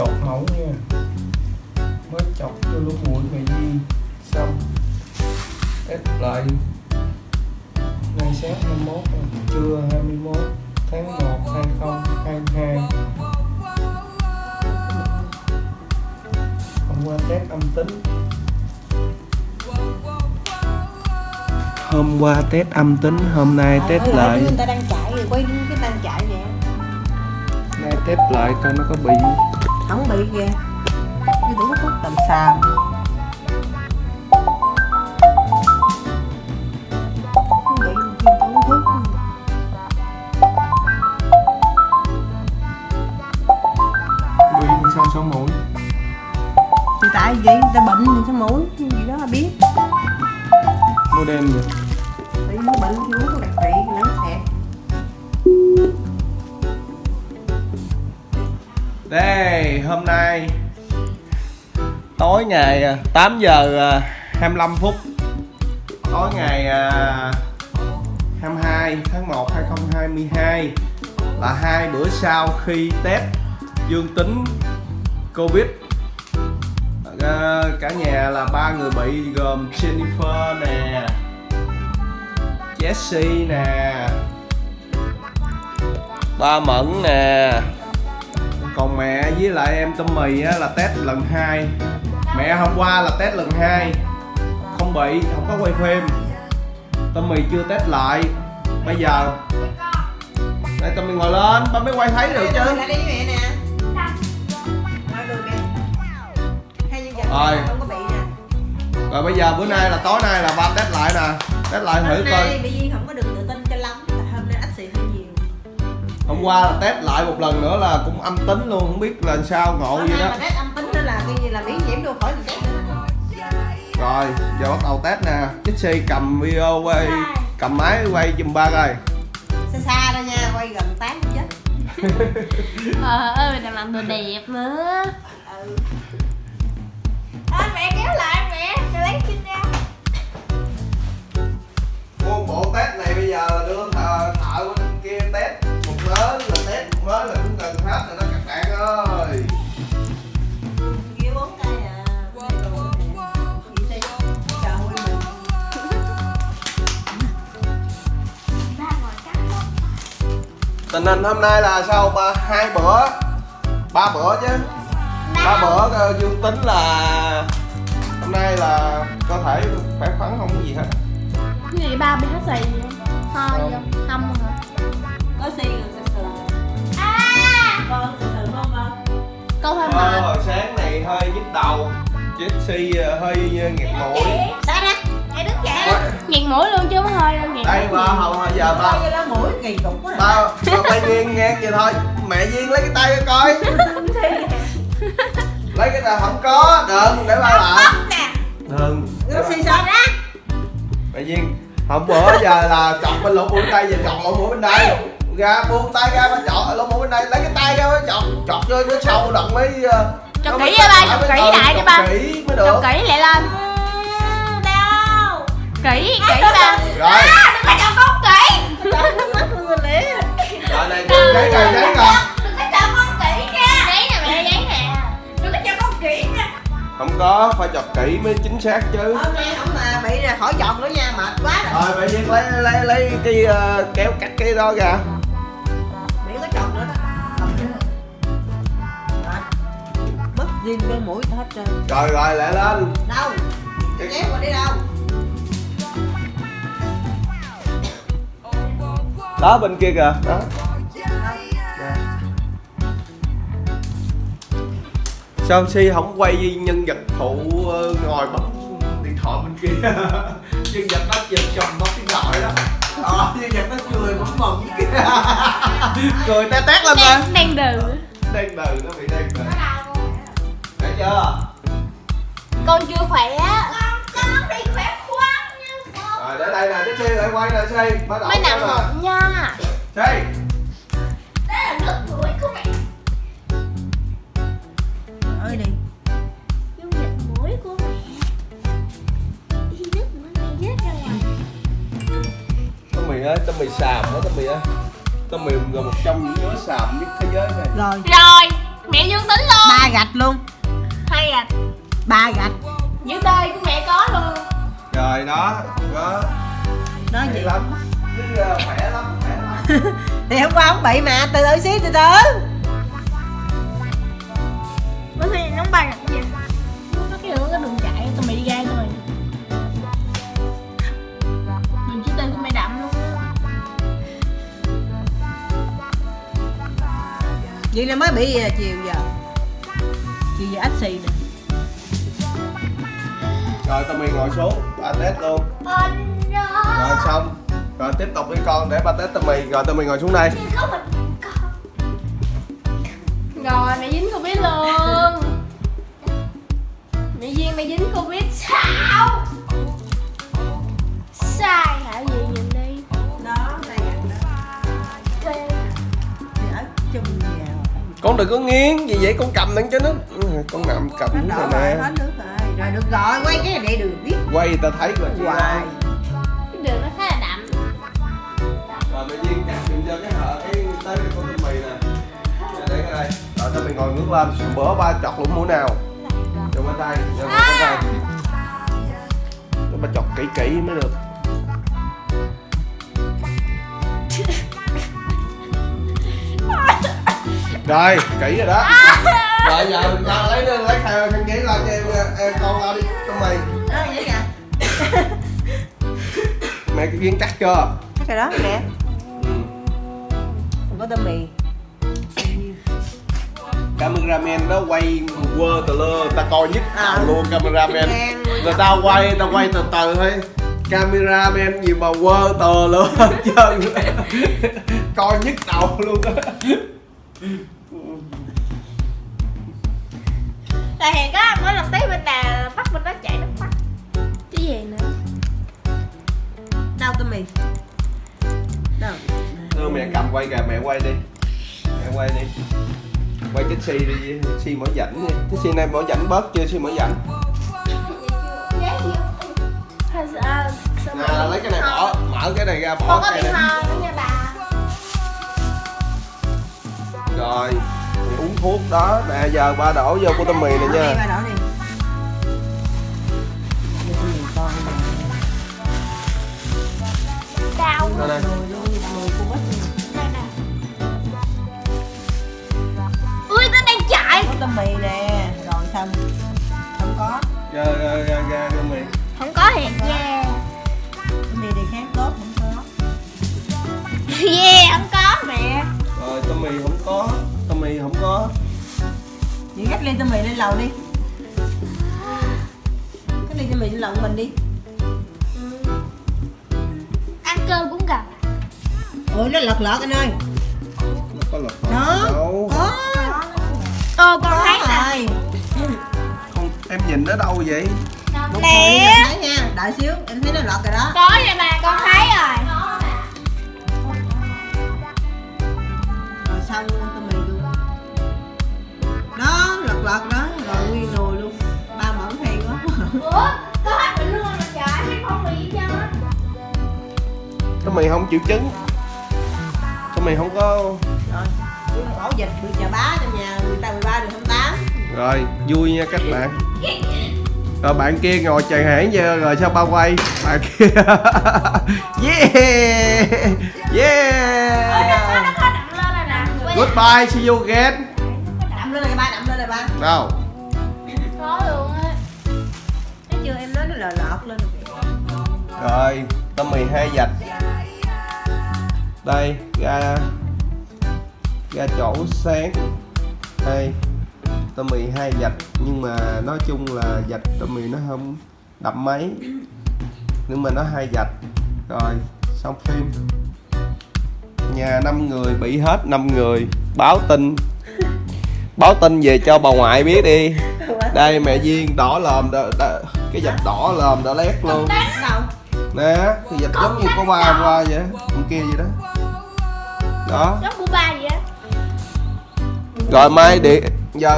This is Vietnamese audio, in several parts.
chọc mẫu nha. Mới chọc vô lỗ mũi mẹ Duyên xong. Test lại. Ngày sáng 21 trưa 21 tháng 1 2022 hôm qua test âm tính. Hôm qua test âm tính hôm nay test Ờ, lại. người ta đang chạy rồi quay cái đang chạy nè nay test lại coi nó có bị không bị ghê. Cái đủ thuốc tầm xàm Đây, hôm nay tối ngày à, 8 giờ à, 25 phút. Tối ngày à, 22 tháng 1 2022 là hai bữa sau khi test dương tính Covid. Ờ, cả nhà là ba người bị gồm Jennifer nè Jessie nè ba Mẫn nè còn mẹ với lại em tôm mì á, là test lần 2 mẹ hôm qua là test lần 2 không bị không có quay phim. Tôm mì chưa test lại. Bây giờ đây tôm mì ngồi lên ba mới quay thấy được chứ. Hai Rồi. rồi. bây giờ bữa nay là tối nay là ba test lại nè. Test lại thử coi hôm qua là test lại một lần nữa là cũng âm tính luôn không biết là sao ngộ hôm nay đó. mà test âm tính nữa là coi như là miễn nhiễm đâu khỏi test nữa. Rồi giờ bắt đầu test nè. Jixi cầm video quay cầm máy quay giùm ba coi. Xa xa thôi nha quay gần tán chết. Ờ ơi mình làm đồ đẹp nữa. Ừ. à, Mẹ kéo lại mẹ, mẹ lấy chân ra. Mua bộ test này bây giờ tình hình hôm nay là sao ba? Hai bữa. Ba bữa chứ. Ba bữa ờ, dương tính là hôm nay là cơ thể khỏe khoắn không có gì hết. Cái gì ba bị hết xì vậy? Ho Không. hả? có xì rồi sờ sờ con sờ sờ con con Câu hơi Ờ, mệt hồi sáng này hơi nhức đầu. Jesse ờ, hơi nghẹt mũi. Sao ra Hãy đứng dậy Nghẹt mũi luôn chứ không có hơi đâu nghẹt đây ba hồi hồi giờ ba. Như là mũi kỳ cục quá à. ba ba bay duyên nghe vậy thôi. Mẹ duyên lấy cái tay ra coi. Lấy cái tay không có. Đừng để ba làm. nè. Đừng. Nó xì sao ra mẹ duyên hôm bữa giờ là chọc bên lỗ mũi bên đây giờ chọc lỗ mũi bên đây. Ra buông tay ra ba chọc lỗ mũi bên đây. Lấy cái tay ra ba chọc. Chọc vô nó sâu đặng mới ờ, Chọc nó kỹ ra ba, lại chọc mới- kỹ lại đi chọc ba. kỹ mới được. Chọc kỹ lại lên Kỹ, kỹ ba rồi. Đừng có chọc con kỹ. Nước mắt luôn rồi lẽ rồi này. Giấy rồi giấy rồi Đừng có chọc con kỹ nha. Giấy nè mẹ, giấy nè. Đừng có chọc con kỹ nha. Không có phải chọc kỹ mới chính xác chứ. Hôm nay không mà bị là khỏi giọt nữa nha mệt quá rồi. Rồi mẹ lấy lấy lấy cái ờ, kéo cắt cái đó ra. Bị có chọt nữa. Mất zin cái mũi hết trơn. Rồi rồi lại lên. Đâu? Cái nhét qua đi đâu đó bên kia kìa. Đó. Sao si không quay nhân vật phụ ờ, ngồi bấm điện thoại bên kia? Nhân vật đó giật chồng bấm điện thoại đó. Đó nhân vật nó cười bấm mừng kia. Cười té tét lên mà. Đang, đang đừ đang đừ nó bị đang đừ thấy chưa? Con chưa khỏe lại quay nè si bắt đầu nè một nha. Si Đây là nước mũi của mẹ? Ơi đi. Dung dịch mũi của mẹ. Đi nước mũi mẹ rớt ra ngoài. Tao mì ơi tao mì xàm đó tao mì ơi. Tao mì là một trong những đứa xàm nhất thế giới này. Rồi. Rồi mẹ dương tính luôn. Ba gạch luôn. Hay à. Ba gạch. Dưới tơi của mẹ có luôn. Rồi đó đó đó gì lắm Chứ, khỏe lắm. Khỏe lắm thì hôm qua không bị mà từ từ xíu từ từ. Bữa khi nó bay gì nó cái đường cái đường chạy tụi mày đi ra rồi đường chữ tên của mẹ đậm luôn. Vậy là mới bị à, chiều giờ. Chiều giờ ách xì nè. Rồi tao mình ngồi xuống ba test luôn. Anh rồi xong. Rồi tiếp tục đi con để ba test tao mì. Rồi tao mình ngồi xuống đây. Có mình con. Rồi mẹ dính covid luôn. Mẹ duyên mẹ dính covid? Sao? Sai hả? Gì nhìn đi. Đó chung nhà. Con đừng có nghiến gì vậy con cầm lên cho nó. Ừ, con nằm cầm nó rồi nè. rồi. Được rồi quay cái này để được biết. Quay tao thấy rồi. Chị hoài rồi mình ngước lên bữa ba chọt lũng mũi nào. Cho bên đây cho bên đây. Cho ba chọt kỹ kỹ mới được. Rồi kỹ rồi đó. Rồi giờ ra lấy lấy khăn khăn giấy ra cho em, em con ra đi tao mày. Mẹ cái viên cắt chưa? Chắc rồi đó nè ừ. không có tôm mì cameraman đó quay quơ tờ lơ ta coi nhức À. đầu luôn cameraman. Người ta quay ta quay từ từ thôi. Cameraman gì mà quơ tờ lơ hết trơn. Coi nhức đầu luôn. Á là hèn có mỗi lần tới bên nào bắt bên đó chạy nước mắt cái gì nữa? Đâu tôm mì đâu đưa mẹ cầm quay kìa mẹ quay đi. Mẹ quay đi quay cái xi đi xi mở rảnh đi. Cái xi này mở rảnh bớt chưa xi mở rảnh mà- lấy cái này bỏ mở cái này ra bỏ cái này nha bà. Rồi uống thuốc đó. Nè giờ ba đổ vô tôm mì này nha. nè. Mẹ. Rồi tôm mì không có tôm mì không có. Chị gắt ly tôm mì lên lầu đi. Cái ly tôm mì lên lầu của mình đi. Ăn cơm cũng gặp. Ôi nó lật lật anh ơi. Nó có lật đó đâu. có. Ô con có thấy nè. rồi. Không em nhìn nó đâu vậy? Nè. đợi xíu em thấy nó lọt rồi đó. Có nha bà con thấy rồi rồi xong tôm mì luôn. Đó lật lật đó rồi nguyên nồi luôn. Ba mẫu hay quá. Ủa có hết bệnh luôn mà trời Hay không bị gì hết tôm mì không chịu trứng tôm mì không có rồi ổ dịch bị chà bá trong nhà người ta 13 được 28 rồi vui nha các bạn. Rồi bạn kia ngồi chàng hãng giờ rồi sao ba quay? Bạn kia yeah goodbye see you again. Đậm lên này ba đậm lên này ba. Đâu Có luôn á. Thấy chưa em nói nó lờ lọt lên rồi. Tôm mì hai dạch. Đây ra. Ra chỗ sáng. Đây tôm mì hai dạch. Nhưng mà nói chung là dạch tôm mì nó không đậm mấy. Nhưng mà nó hai dạch. Rồi xong phim nhà năm người bị hết năm người. Báo tin. Báo tin về cho bà ngoại biết đi. Đây mẹ duyên đỏ lòm đỏ, đỏ, cái dạch đỏ lòm đỏ lét luôn. Nè thì dạch giống như có ba hôm qua vậy hôm kia vậy đó. Đó. Giống của ba vậy rồi mai điện giờ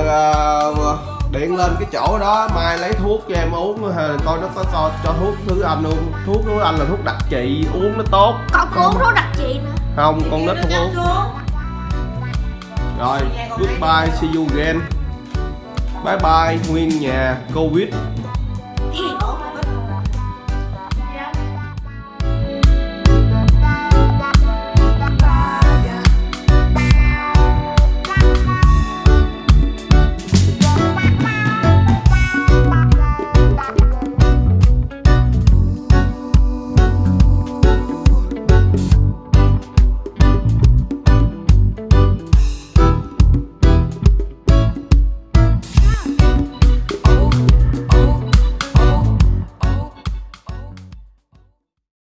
uh, điện lên cái chỗ đó mai lấy thuốc cho em uống coi nó có cho, cho thuốc thứ anh luôn thuốc thứ anh là thuốc đặc trị uống nó tốt. Còn có uống thuốc đặc trị nữa không, con nít không uống. Rồi, goodbye, see you again. Bye bye, nguyên nhà, covid.